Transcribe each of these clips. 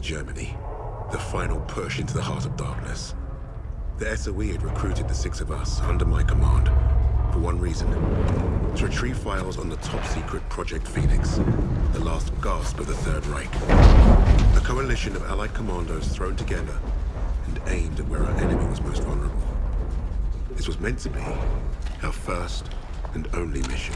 Germany. The final push into the heart of darkness. The SOE had recruited the six of us under my command for one reason. To retrieve files on the top-secret Project Phoenix, the last gasp of the Third Reich. A coalition of Allied commandos thrown together and aimed at where our enemy was most vulnerable. This was meant to be our first and only mission.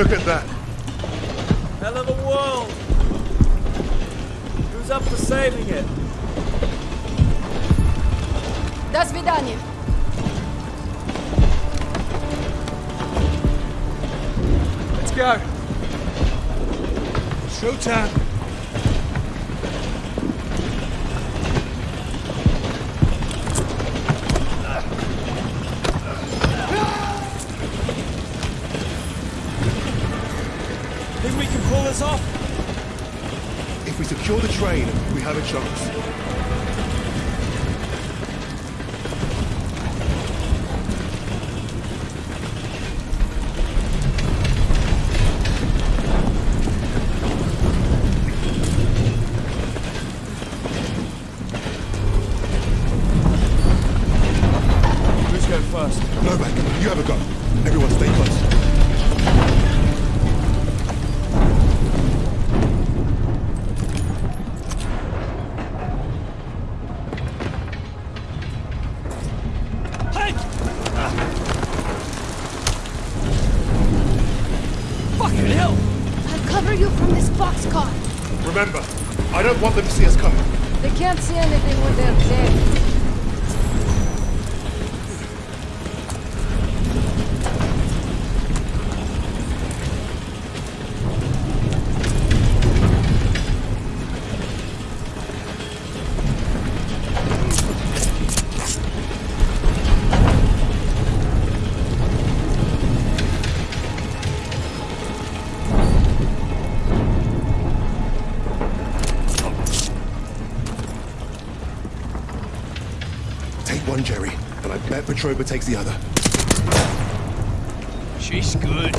look at that? Hell of a world! Who's up for saving it? До свидания. Let's go! Showtime! We can pull this off? If we secure the train, we have a chance. And I bet Petrova takes the other. She's good.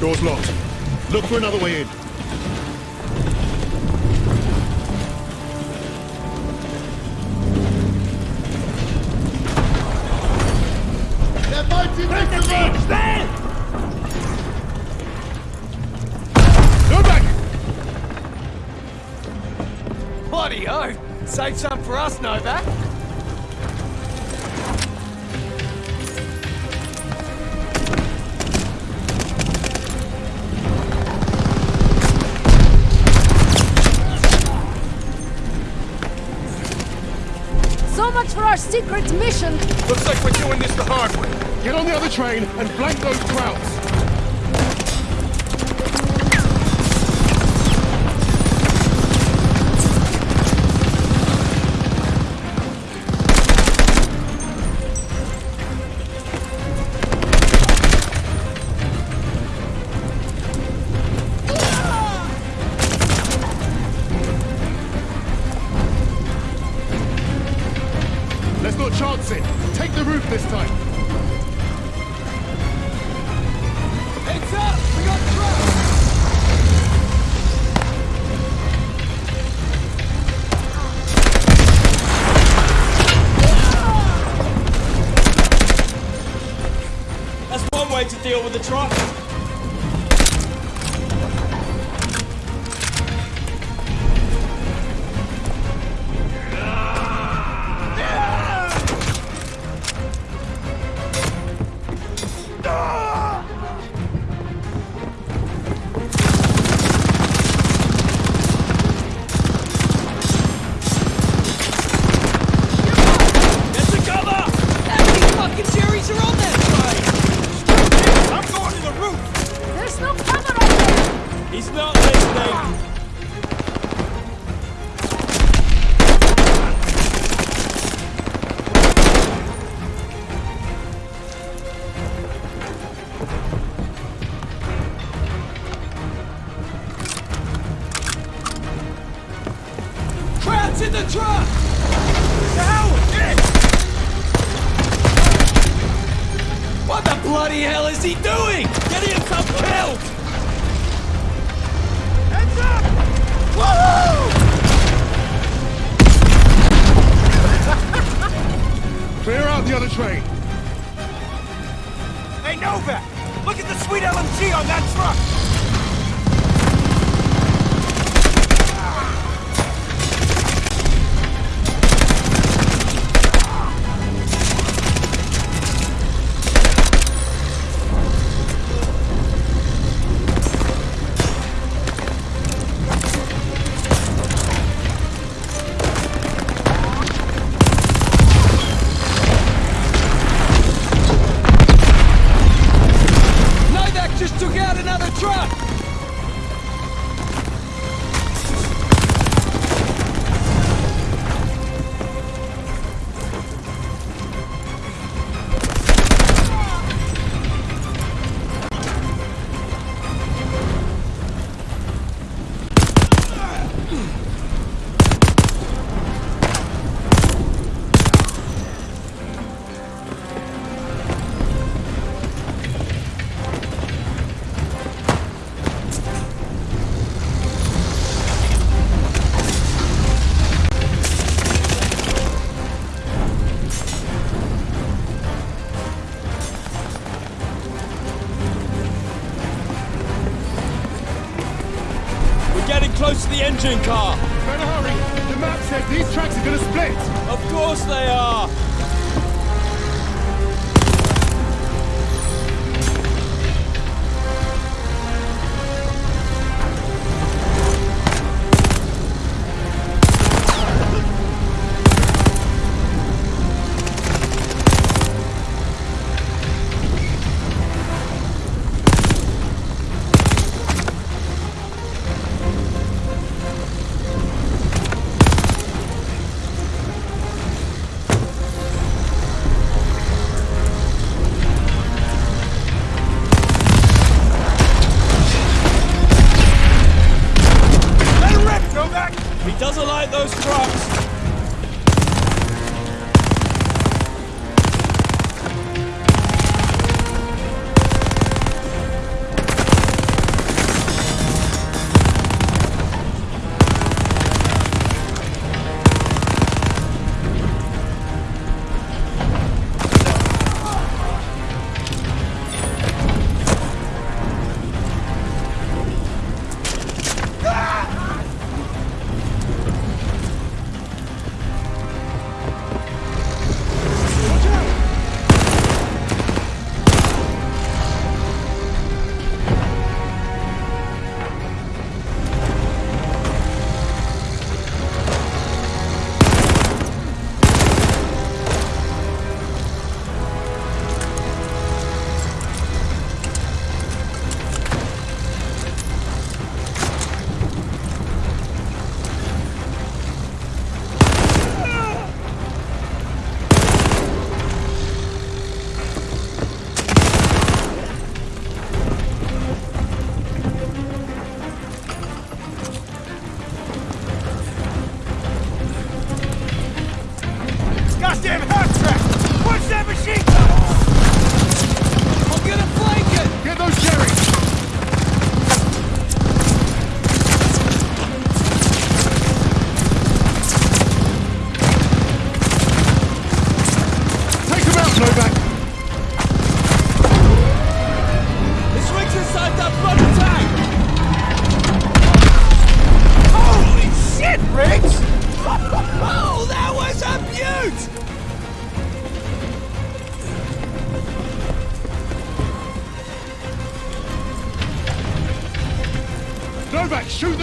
Door's locked. Look for another way in. Secret mission. Looks like we're doing this the hard way. Get on the other train and flank those crowds. engine car! Better hurry! The map says these tracks are gonna split! Of course they are!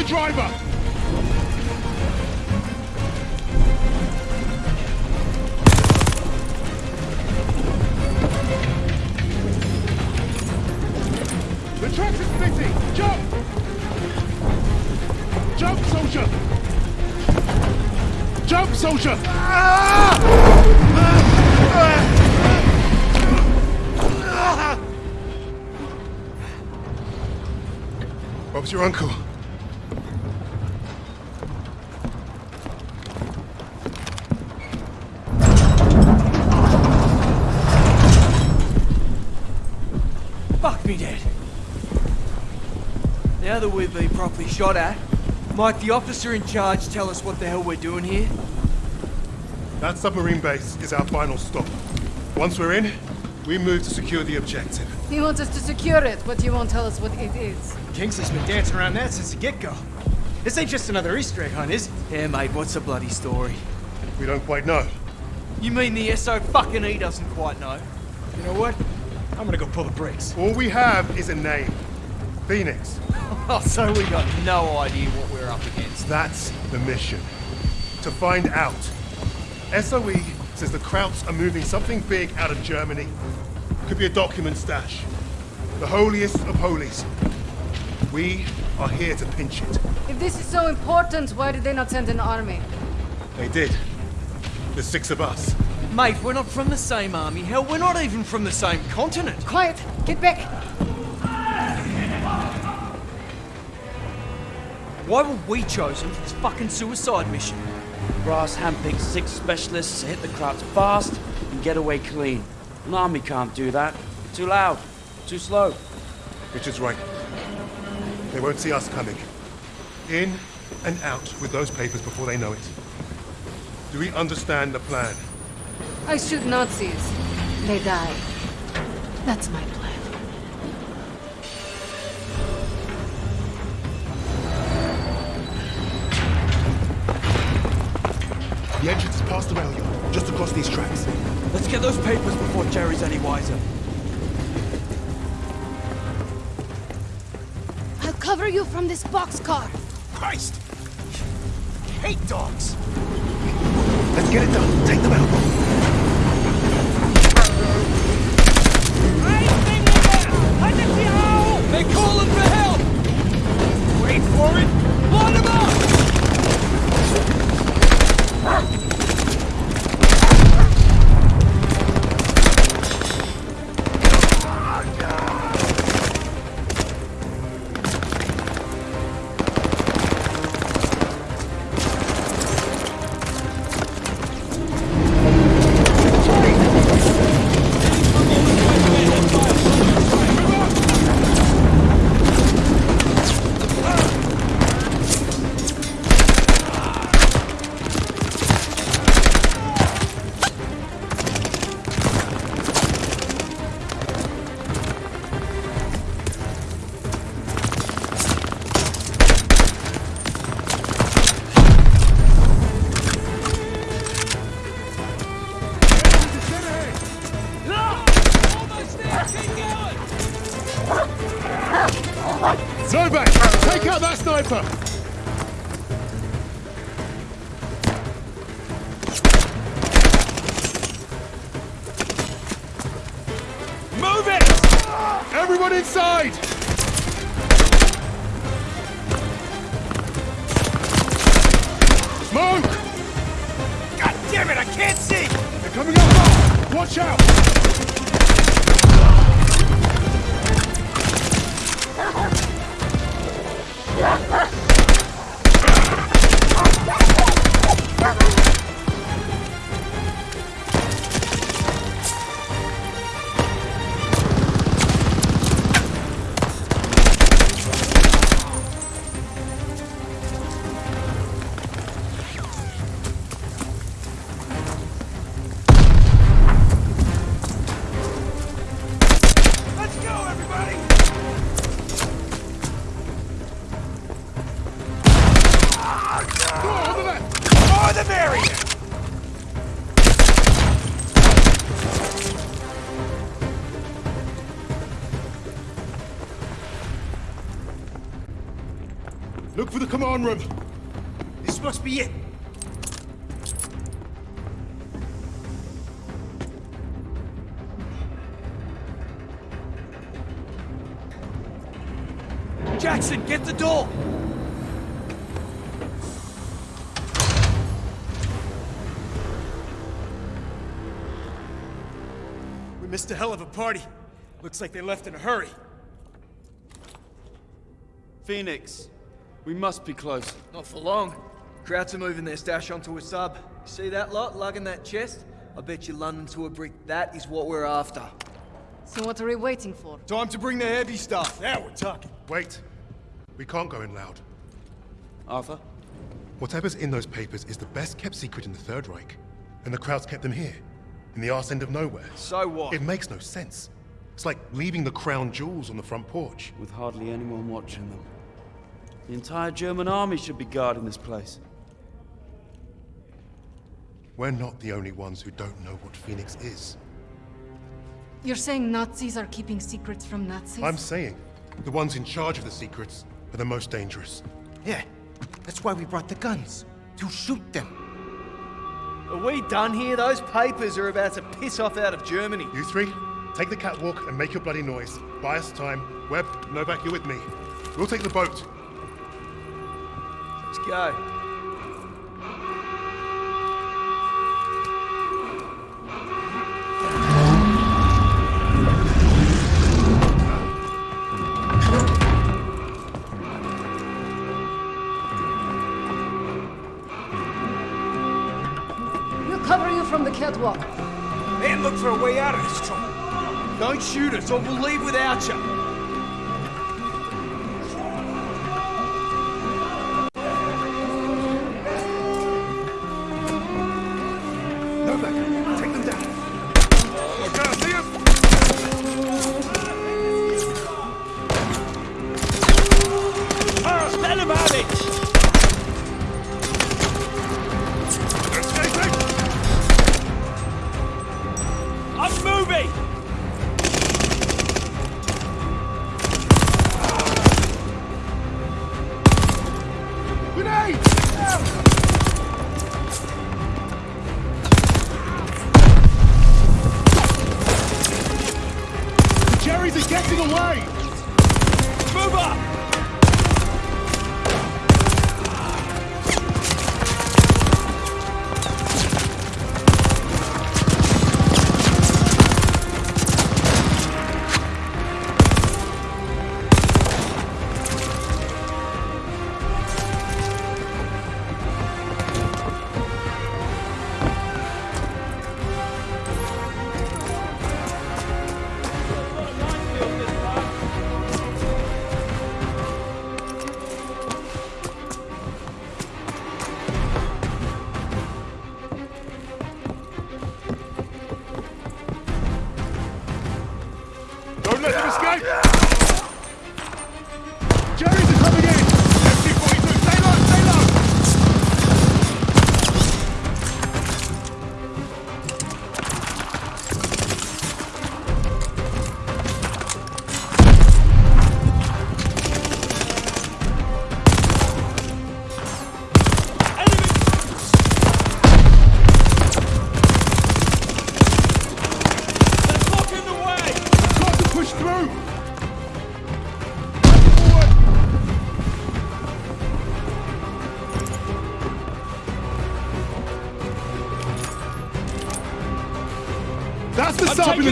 driver! The tracks are splitting! Jump! Jump, soldier! Jump, soldier! Ah! Ah! Bob's your uncle. Now that we've been properly shot at, might the officer in charge tell us what the hell we're doing here? That submarine base is our final stop. Once we're in, we move to secure the objective. He wants us to secure it, but he won't tell us what it is. Kingsley's been dancing around that since the get-go. This ain't just another Easter egg hunt, is it? Yeah, mate, what's the bloody story? We don't quite know. You mean the SO fucking E doesn't quite know? You know what? I'm gonna go pull the brakes. All we have is a name. Phoenix. Oh, so we got no idea what we're up against. That's the mission. To find out. SOE says the Krauts are moving something big out of Germany. Could be a document stash. The holiest of holies. We are here to pinch it. If this is so important, why did they not send an army? They did. The six of us. Mate, we're not from the same army. Hell, we're not even from the same continent. Quiet! Get back! Why were we chosen for this fucking suicide mission? Brass handpicked six specialists to hit the crowds fast and get away clean. An army can't do that. Too loud. Too slow. Richard's right. They won't see us coming. In and out with those papers before they know it. Do we understand the plan? I shoot Nazis. They die. That's my plan. The entrance is past the rail yard, just across these tracks. Let's get those papers before Jerry's any wiser. I'll cover you from this boxcar. Christ! Hate dogs! Let's get it done. Take them out. I think they're calling for help! Wait for it! Line the merrier! Look for the command room. This must be it. Jackson, get the door! Missed a hell of a party. Looks like they left in a hurry. Phoenix, we must be close. Not for long. Krauts are moving their stash onto a sub. See that lot lugging that chest? I bet you London to a brick. That is what we're after. So what are we waiting for? Time to bring the heavy stuff. Now we're talking. Wait. We can't go in loud. Arthur? Whatever's in those papers is the best kept secret in the Third Reich. And the Krauts kept them here, in the arse end of nowhere. So what? It makes no sense. It's like leaving the crown jewels on the front porch. With hardly anyone watching them. The entire German army should be guarding this place. We're not the only ones who don't know what Phoenix is. You're saying Nazis are keeping secrets from Nazis? I'm saying, the ones in charge of the secrets are the most dangerous. Yeah, that's why we brought the guns. To shoot them. Are we done here? Those papers are about to piss off out of Germany. You three, take the catwalk and make your bloody noise. Buy us time. Webb, Novak, you're with me. We'll take the boat. Let's go. Don't shoot us or we'll leave without you.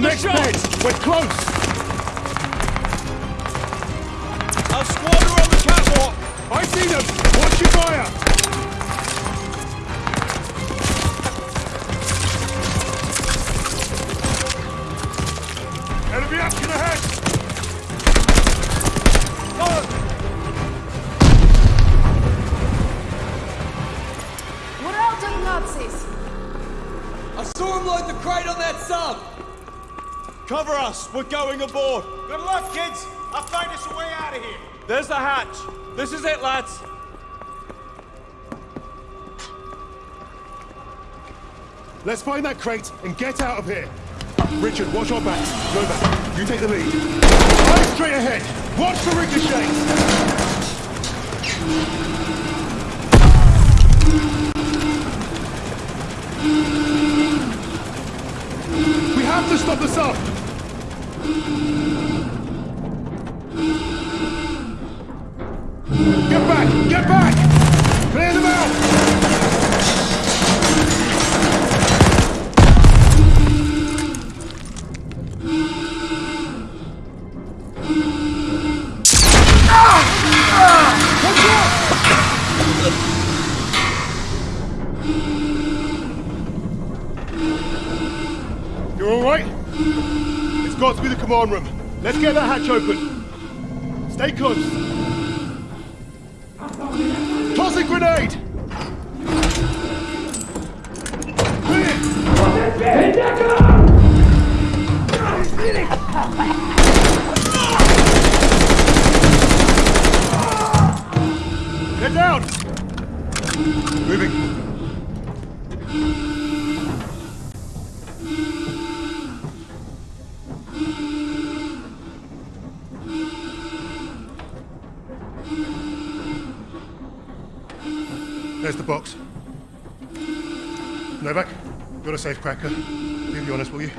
The I'm sub in the next. We're close! Us! We're going aboard! Good luck, kids. I'll find us a way out of here. There's the hatch! This is it, lads! Let's find that crate and get out of here! Richard, watch our backs. back. you take the lead. Eyes straight ahead! Watch the ricochets! We have to stop the sub! Be the command room. Let's get that hatch open. Stay close. Throwing grenade! Get down! Moving. A safe cracker. Leave the honest, will you?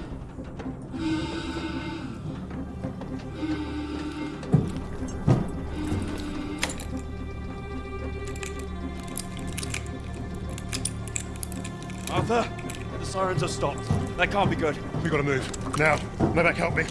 Arthur, the sirens are stopped. That can't be good. We gotta move. Now. Novak, help me.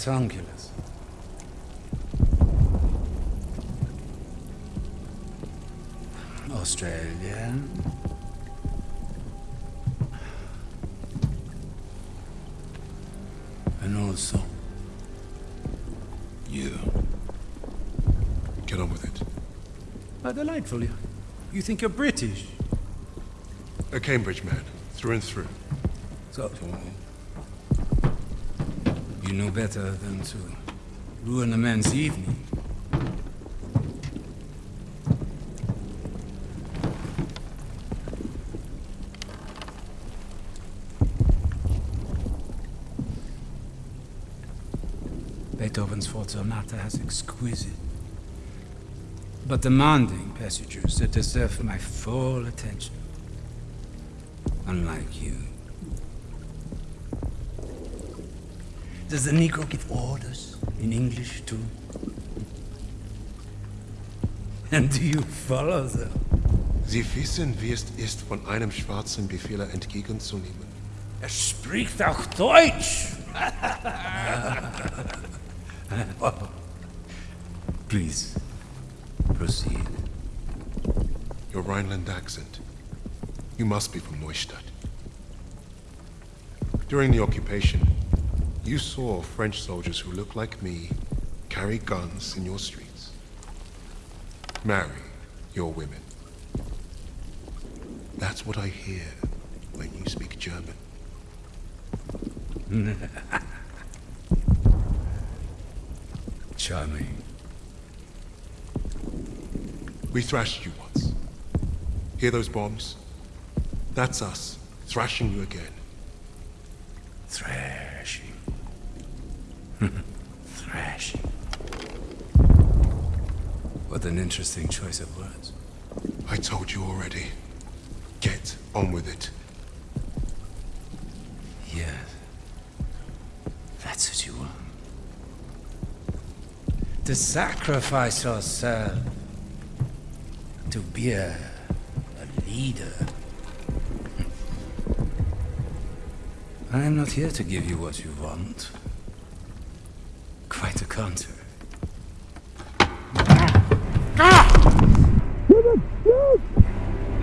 Ratonculus. Australia. And also you. Get on with it. How delightful. You, you think you're British? A Cambridge man, through and through. So, you know better than to ruin a man's evening. Beethoven's Fourth Sonata has exquisite but demanding passages that deserve my full attention. Unlike you. Does the Negro give orders in English too? And do you follow them? Sie wissen, wie es ist, von einem Schwarzen Befehle entgegenzunehmen. Er spricht auch Deutsch! Please, proceed. Your Rhineland accent. You must be from Neustadt. During the occupation, you saw French soldiers who look like me carry guns in your streets. Marry your women. That's what I hear when you speak German. Charming. We thrashed you once. Hear those bombs? That's us, thrashing you again. Thrashing. Thrashing. What an interesting choice of words. I told you already. Get on with it. Yes. That's what you want. To sacrifice yourself. To be a, a leader. I am not here to give you what you want. Quite the contrary.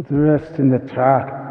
Put the rest in the truck.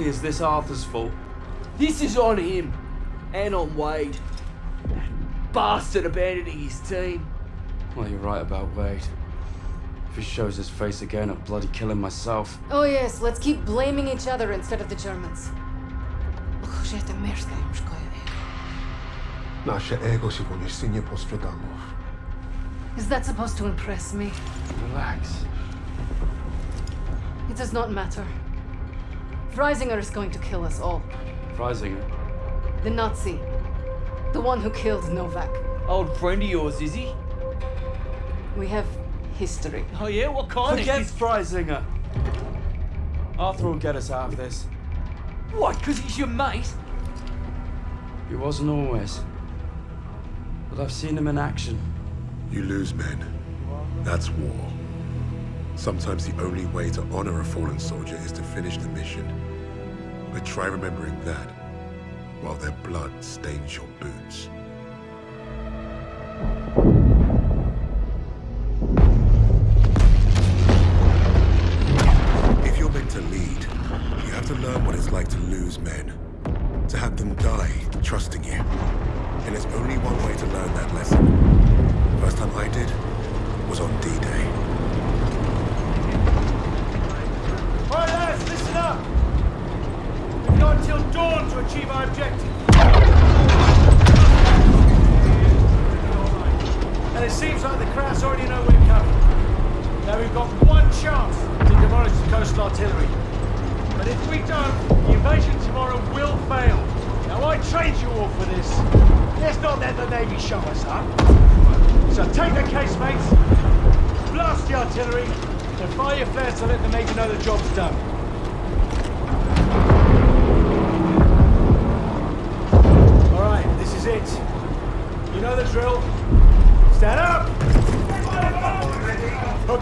Exactly is this Arthur's fault? This is on him. And on Wade. That bastard abandoning his team. Well, you're right about Wade. If he shows his face again, I'll bloody kill him myself. Oh yes, let's keep blaming each other instead of the Germans. Użyjcie merda im szkoje ego. Nasze ego się poniesienie postradamo. Is that supposed to impress me? Relax. It does not matter. Freisinger is going to kill us all. Freisinger. The Nazi. The one who killed Novak. Old friend of yours, is he? We have history. Oh yeah, what kind Forget of... Freisinger. Arthur will get us out of this. What, because he's your mate? He wasn't always. But I've seen him in action. You lose men. That's war. Sometimes the only way to honor a fallen soldier is to finish the mission. But try remembering that while their blood stains your boots.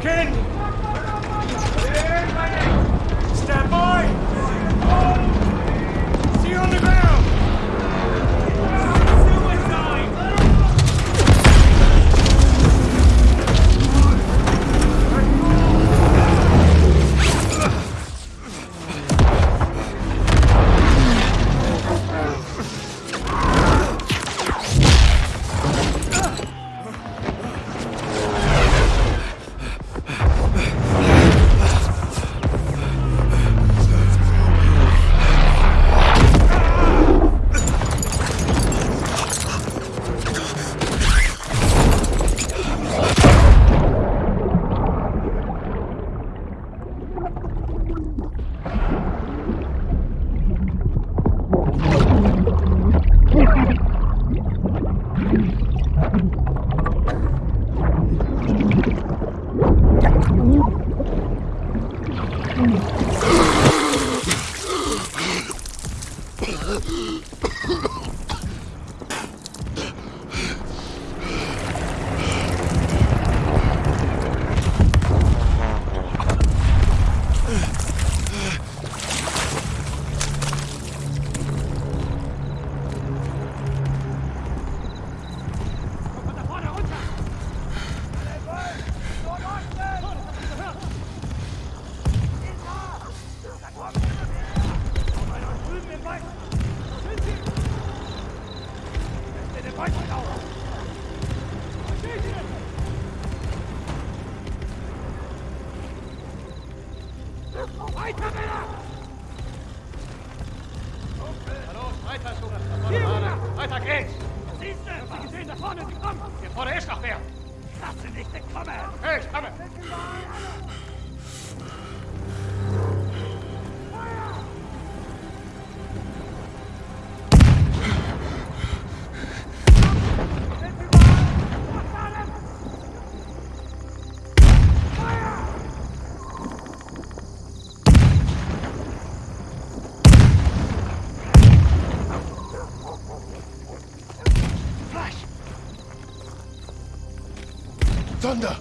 Hook Weiter geht's! Siehst du, was gesehen da vorne, sie kommen! Hier vorne ist noch wer! Lass sie nicht entkommen! Hey, ich komme! 못한다.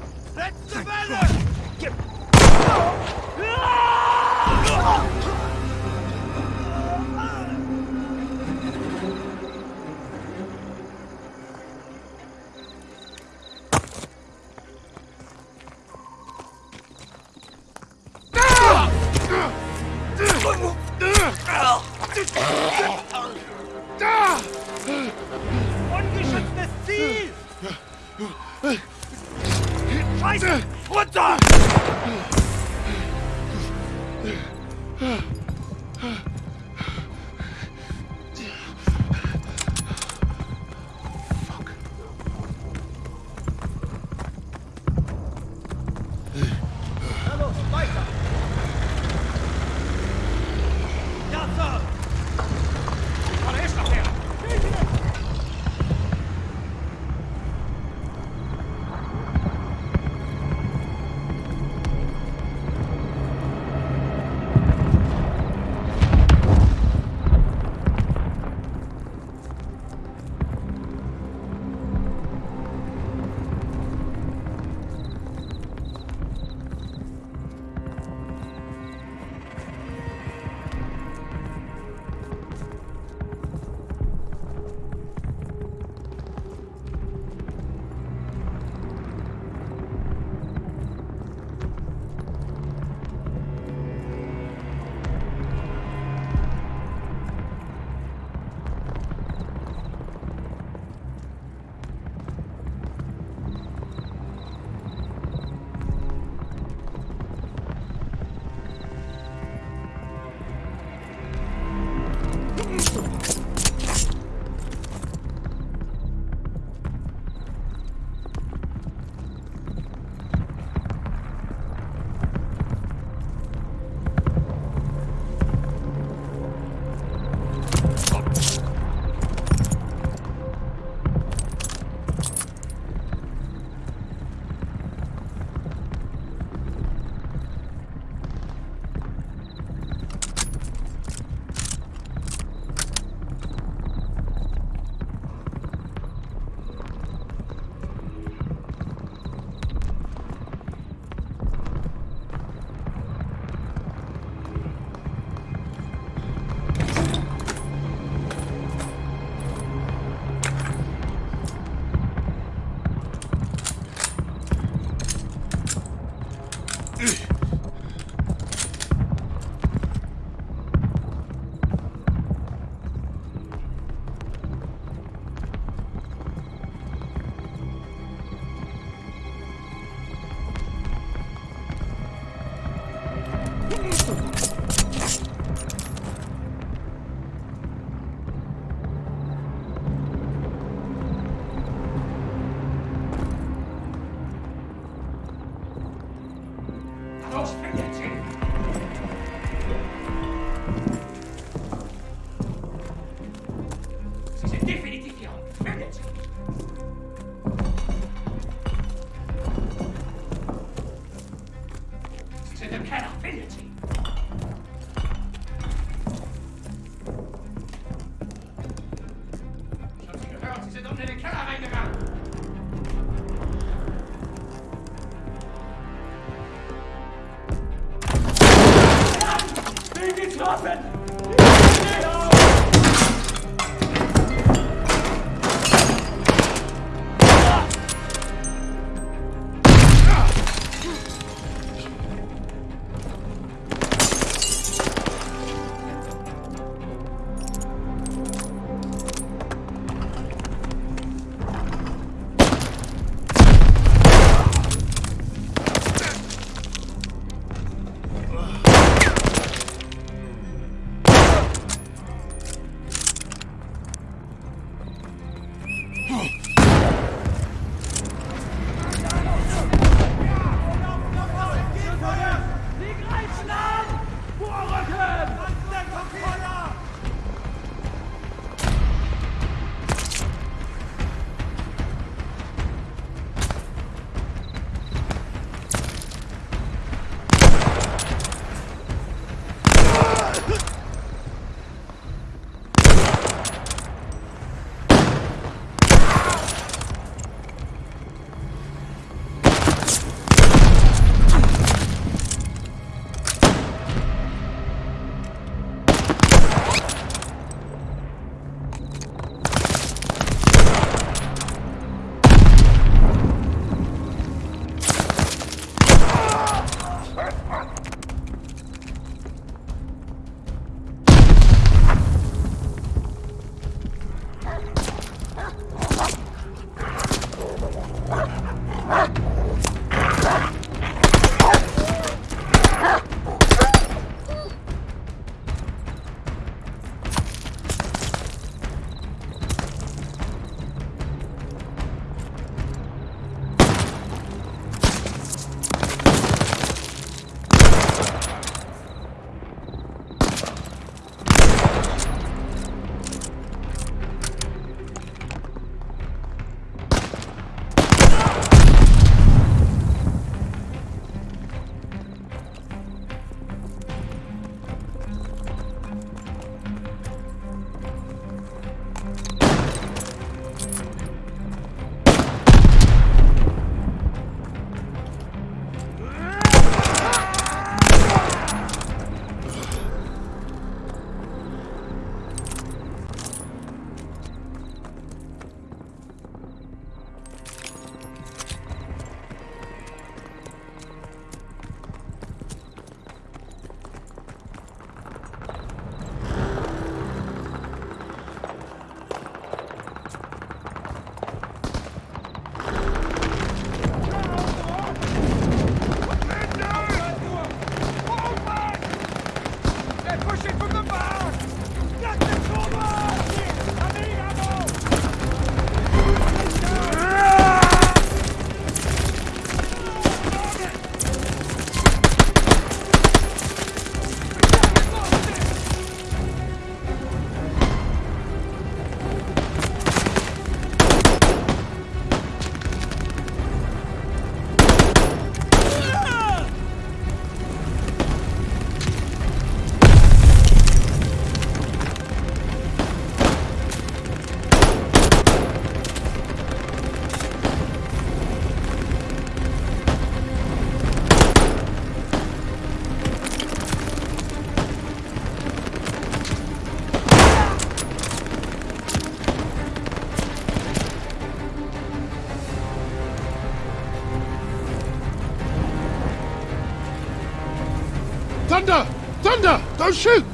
Oh, Don't shoot!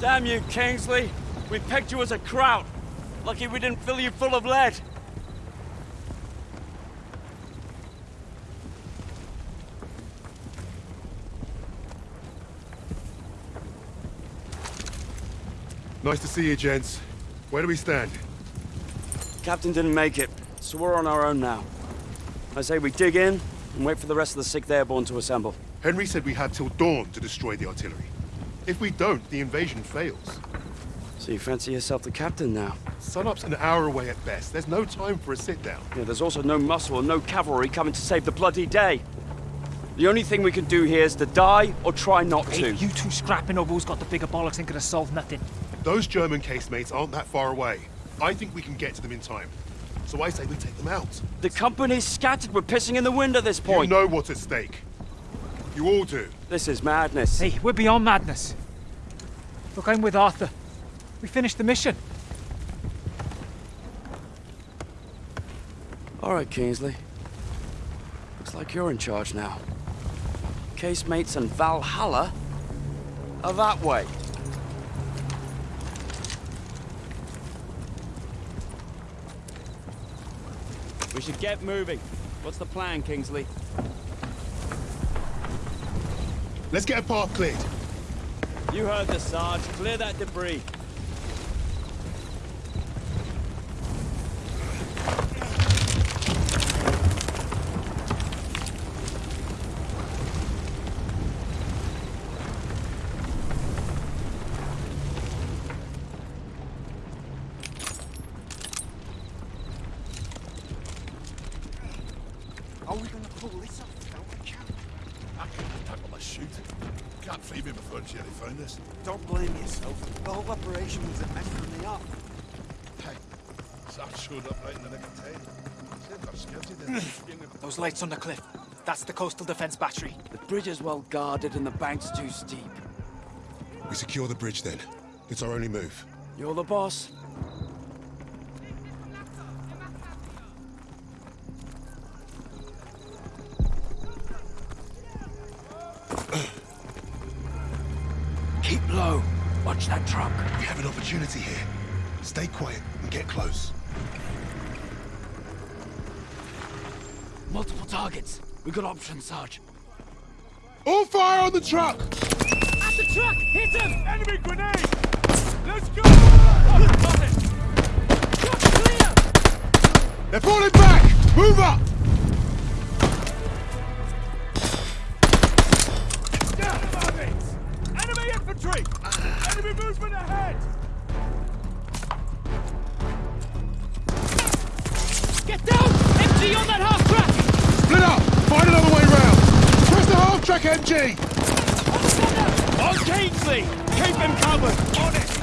Damn you, Kingsley. We pegged you as a kraut. Lucky we didn't fill you full of lead. Nice to see you, gents. Where do we stand? Captain didn't make it, so we're on our own now. I say we dig in and wait for the rest of the 6th Airborne to assemble. Henry said we had till dawn to destroy the artillery. If we don't, the invasion fails. So you fancy yourself the captain now? Sunup's an hour away at best. There's no time for a sit-down. Yeah, there's also no muscle and no cavalry coming to save the bloody day. The only thing we can do here is to die or try not to. You two scrapping over who's got the bigger bollocks ain't gonna solve nothing. Those German casemates aren't that far away. I think we can get to them in time. So I say we take them out. The company's scattered. We're pissing in the wind at this point. You point. know what's at stake. You all do. This is madness. Hey, we're beyond madness. Look, I'm with Arthur. We finished the mission. All right, Kingsley. Looks like you're in charge now. Casemates and Valhalla are that way. We should get moving. What's the plan, Kingsley? Let's get a path cleared. You heard the Sarge. Clear that debris. Are we gonna pull this off without a camp? I couldn't tackle a shoot. Can't feed me before Jerry found us. Don't blame yourself. The whole operation was a mess from the off. Hey, Sarge showed up right in the nick of time. Saved our sketchy then. Those lights on the cliff. That's the coastal defense battery. The bridge is well guarded and the bank's too steep. We secure the bridge then. It's our only move. You're the boss. Keep low. Watch that truck. We have an opportunity here. Stay quiet and get close. Targets. We got options, Sarge. All fire on the truck! At the truck! Hit him! Enemy grenade! Let's go! Got it! Truck clear! They're falling back! Move up! Enemy infantry! Enemy movement ahead! Get down! MG on that half MG! On Kingsley! Keep him covered! On it!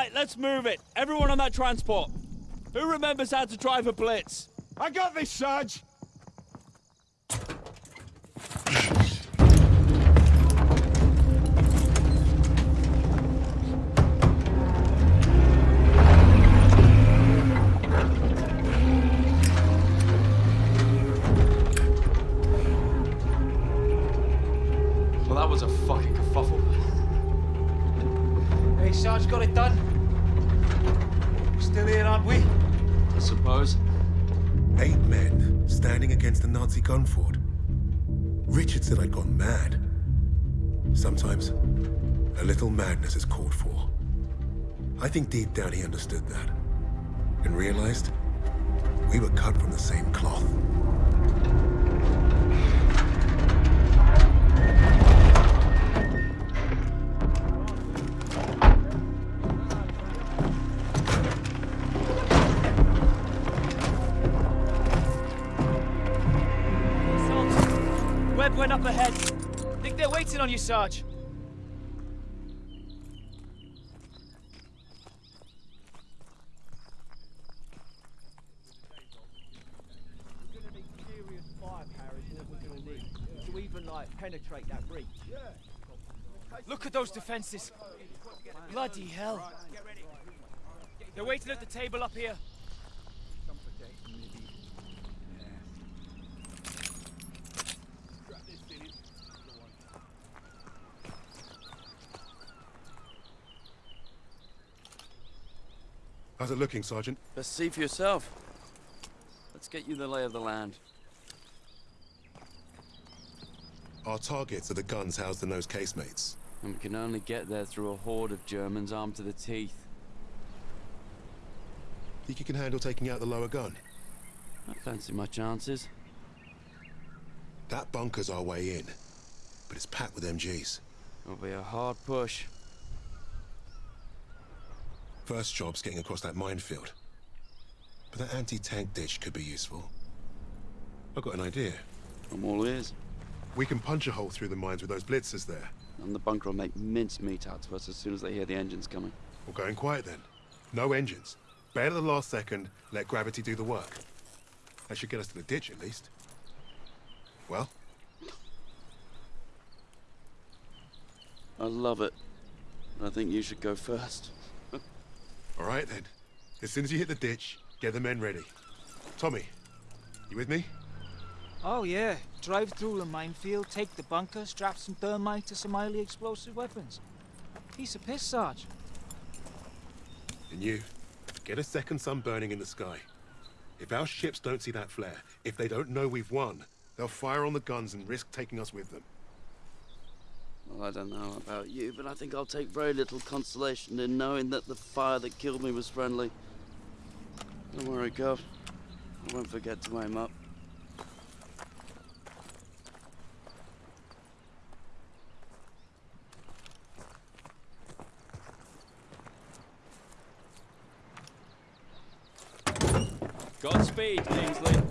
Right, let's move it. Everyone on that transport. Who remembers how to drive a blitz? I got this, Sarge! Said I'd gone mad. Sometimes, a little madness is called for. I think deep down he understood that. And realized we were cut from the same cloth. On you, Sarge. To even, like, penetrate that breach. Look at those defenses. Bloody hell. They're waiting at the table up here. How's it looking, Sergeant? Best see for yourself. Let's get you the lay of the land. Our targets are the guns housed in those casemates. And we can only get there through a horde of Germans armed to the teeth. Think you can handle taking out the lower gun? I fancy my chances. That bunker's our way in, but it's packed with MGs. It'll be a hard push. First job's getting across that minefield. But that anti-tank ditch could be useful. I've got an idea. I'm all ears. We can punch a hole through the mines with those Blitzes there. And the bunker will make mincemeat out of us as soon as they hear the engines coming. We're going quiet then. No engines. Bail at the last second, let gravity do the work. That should get us to the ditch at least. Well, I love it. I think you should go first. All right then. As soon as you hit the ditch, get the men ready. Tommy, you with me? Oh yeah, drive through the minefield, take the bunker, strap some thermite to some highly explosive weapons. Piece of piss, Sarge. and you, get a second sun burning in the sky. If our ships don't see that flare, if they don't know we've won, they'll fire on the guns and risk taking us with them. Well, I don't know about you, but I think I'll take very little consolation in knowing that the fire that killed me was friendly. Don't worry, Gov. I won't forget to aim up. Godspeed, Kingsley.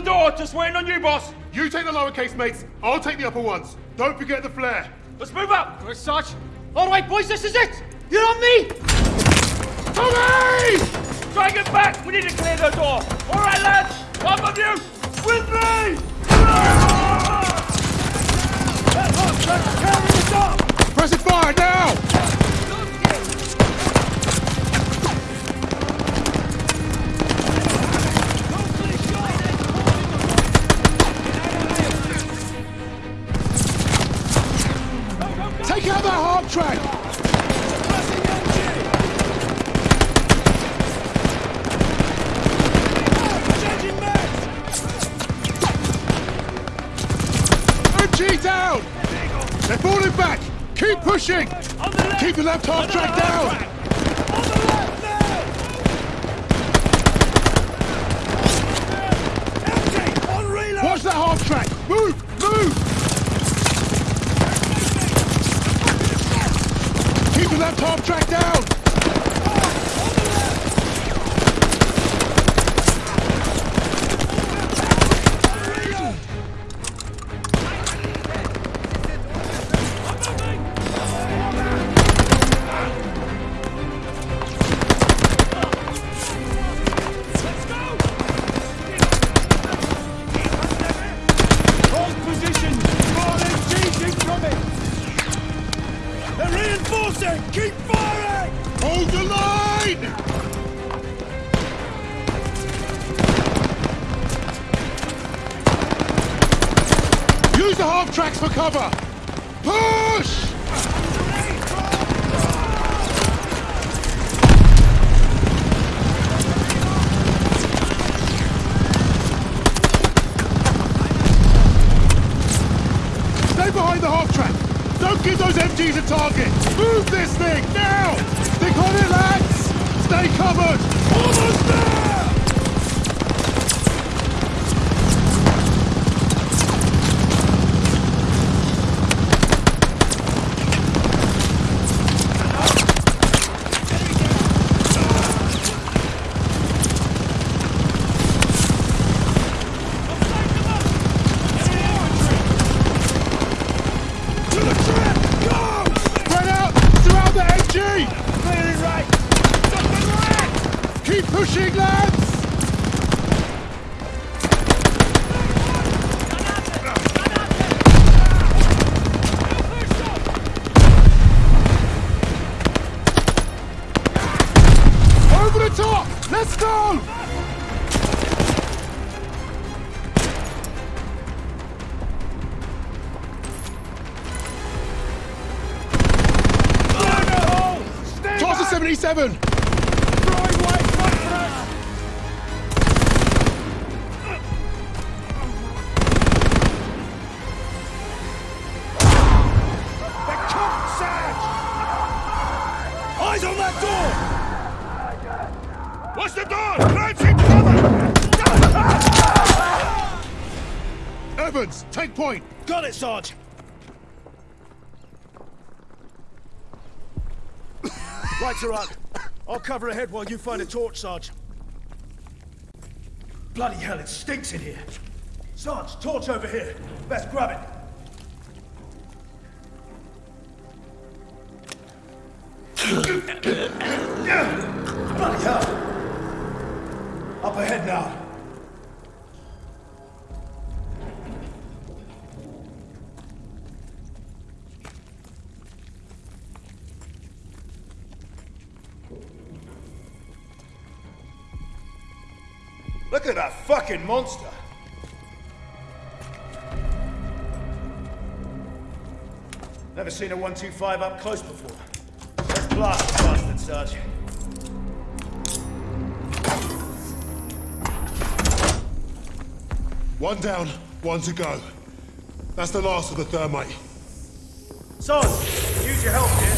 The door! Just waiting on you, boss! You take the lower casemates, I'll take the upper ones. Don't forget the flare. Let's move up! Good, Sarge. All right, boys, this is it. You're on me. Tommy! Try and back! We need to clear the door! Alright, lads! One of you! With me! That hot truck's carrying us! Press it fire now! Pushing! Keep the left half track down! MGs a target! Move this thing, now! Stick on it, lads! Stay covered! Almost there! Point! Got it, Sarge! Are up. I'll cover ahead while you find a torch, Sarge. Bloody hell, it stinks in here. Sarge, torch over here. Best grab it. Bloody hell! Up ahead now. Fucking monster! Never seen a 125 up close before. Let's blast the bastard, Sarge. One down, one to go. That's the last of the thermite. Sarge, use your help here.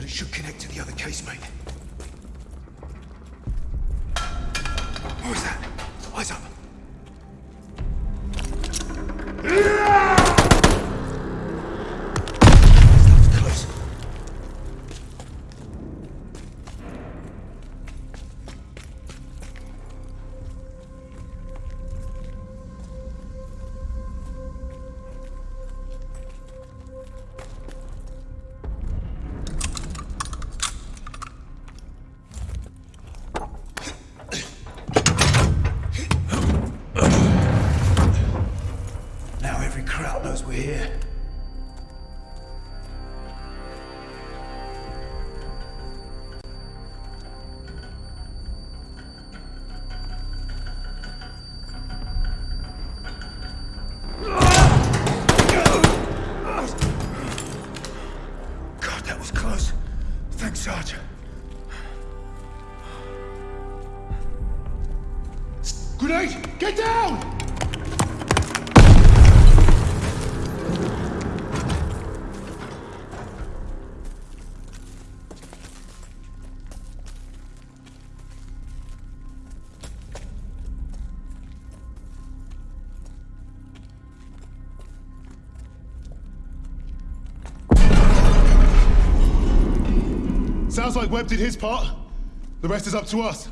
But it should connect to the other casemate. What Sounds like Webb did his part. The rest is up to us.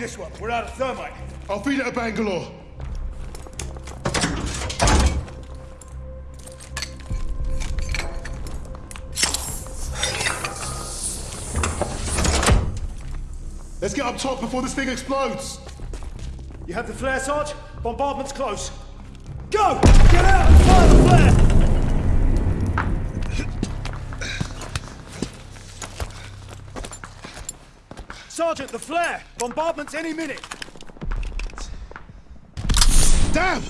This one? We're out of thermite. I'll feed it to Bangalore. Let's get up top before this thing explodes. You have the flare, Sarge? Bombardment's close. Go! Get out and fire the flare! Sergeant, the flare! Bombardment's any minute! Damn!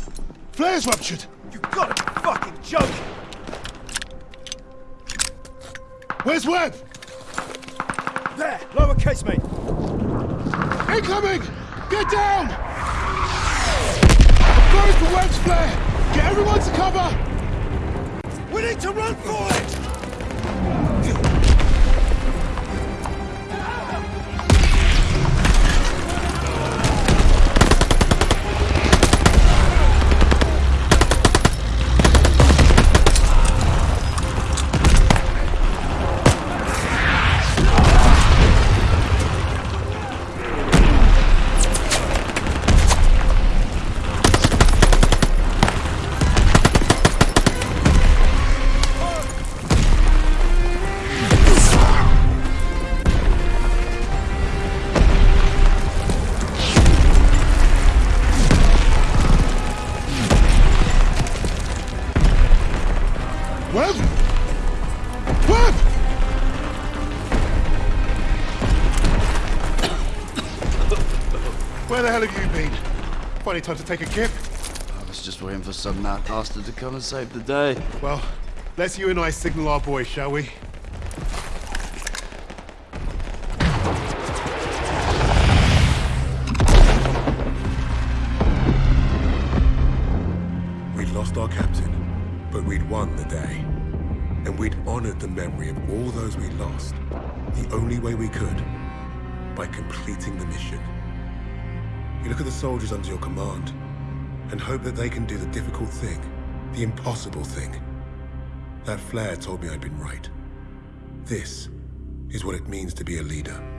Flare's ruptured. You gotta be fucking joking! Where's Webb? There! Lower casemate! Incoming! Get down! I'm going for Webb's flare! Get everyone to cover! We need to run for it! Funny time to take a kip. I was just waiting for some mad bastard to come and save the day. Well, let's you and I signal our boys, shall we? We'd lost our captain, but we'd won the day. And we'd honored the memory of all those we lost, the only way we could, by completing the mission. You look at the soldiers under your command, and hope that they can do the difficult thing, the impossible thing. That flare told me I'd been right. This is what it means to be a leader.